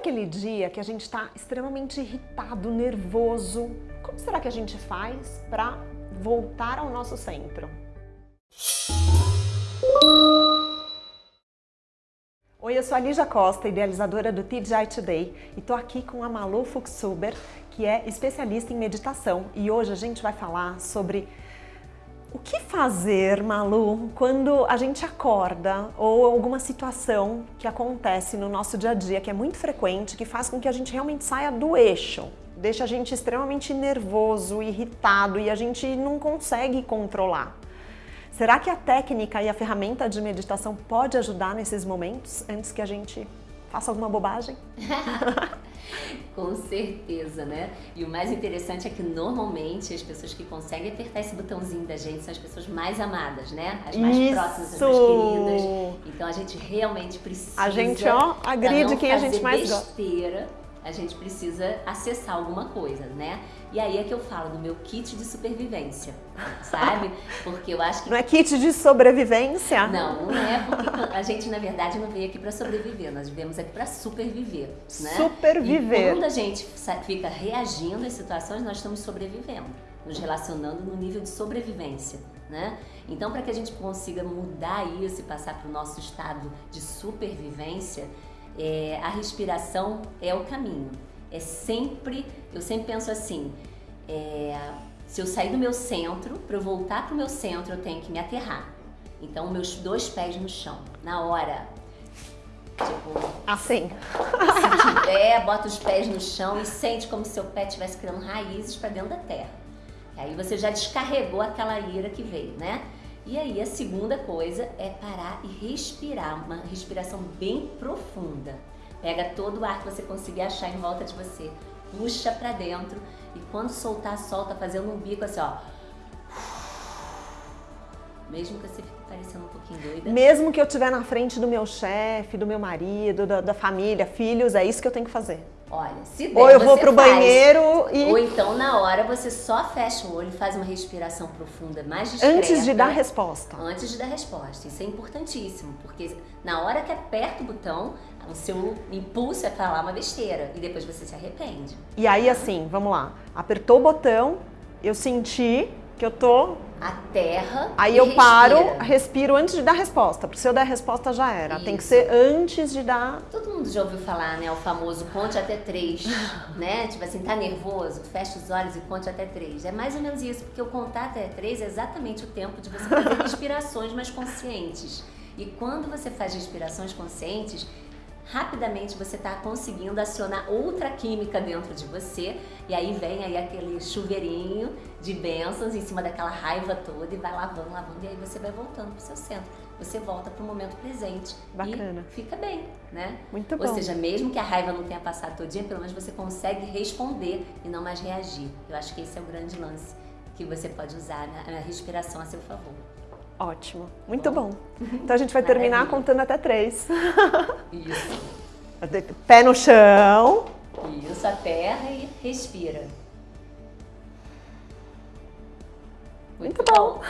aquele dia que a gente está extremamente irritado, nervoso? Como será que a gente faz para voltar ao nosso centro? Oi, eu sou a Lígia Costa, idealizadora do TGI Today e tô aqui com a Malu Fuchsuber, que é especialista em meditação e hoje a gente vai falar sobre o que fazer, Malu, quando a gente acorda ou alguma situação que acontece no nosso dia a dia, que é muito frequente, que faz com que a gente realmente saia do eixo, deixa a gente extremamente nervoso, irritado e a gente não consegue controlar. Será que a técnica e a ferramenta de meditação pode ajudar nesses momentos antes que a gente faça alguma bobagem? Com certeza, né? E o mais interessante é que normalmente as pessoas que conseguem apertar esse botãozinho da gente são as pessoas mais amadas, né? As mais Isso. próximas, as mais queridas. Então a gente realmente precisa. A gente, ó, agride quem a gente mais besteira, gosta. A gente precisa acessar alguma coisa, né? E aí é que eu falo do meu kit de supervivência, sabe? Porque eu acho que... Não é kit de sobrevivência? Não, não é porque a gente, na verdade, não veio aqui para sobreviver, nós viemos aqui para superviver, né? Superviver. E quando a gente fica reagindo às situações, nós estamos sobrevivendo, nos relacionando no nível de sobrevivência, né? Então, para que a gente consiga mudar isso e passar para o nosso estado de supervivência, é, a respiração é o caminho é sempre, eu sempre penso assim, é, se eu sair do meu centro, para eu voltar para o meu centro, eu tenho que me aterrar. Então, meus dois pés no chão, na hora. Tipo, assim. Se tiver, bota os pés no chão e sente como se seu pé estivesse criando raízes para dentro da terra. E aí você já descarregou aquela ira que veio, né? E aí a segunda coisa é parar e respirar, uma respiração bem profunda. Pega todo o ar que você conseguir achar em volta de você, puxa para dentro e quando soltar, solta fazendo um bico assim, ó. Mesmo que você fique parecendo um pouquinho doida. Mesmo que eu estiver na frente do meu chefe, do meu marido, da, da, família, filhos, é isso que eu tenho que fazer. Olha, se der, Ou eu vou pro faz. banheiro e... Ou então, na hora, você só fecha o olho e faz uma respiração profunda, mais discreta. Antes de dar resposta. Antes de dar resposta. Isso é importantíssimo, porque na hora que aperta o botão, o seu impulso é falar uma besteira e depois você se arrepende. E aí, assim, vamos lá. Apertou o botão, eu senti que eu tô... A terra Aí eu respira. paro, respiro antes de dar resposta, porque se eu der resposta já era. Isso. Tem que ser antes de dar... Todo mundo já ouviu falar, né, o famoso conte até três, né? Tipo assim, tá nervoso, fecha os olhos e conte até três. É mais ou menos isso, porque o contar até três é exatamente o tempo de você fazer respirações mais conscientes. E quando você faz respirações conscientes, rapidamente você está conseguindo acionar outra química dentro de você e aí vem aí aquele chuveirinho de bênçãos em cima daquela raiva toda e vai lavando, lavando e aí você vai voltando para o seu centro. Você volta para o momento presente Bacana. e fica bem, né? Muito bom. Ou seja, mesmo que a raiva não tenha passado todo dia, pelo menos você consegue responder e não mais reagir. Eu acho que esse é o grande lance que você pode usar na respiração a seu favor. Ótimo, muito bom. bom. Então a gente vai terminar contando até três. Isso. Pé no chão. Isso, a terra e respira. Muito, muito bom. bom.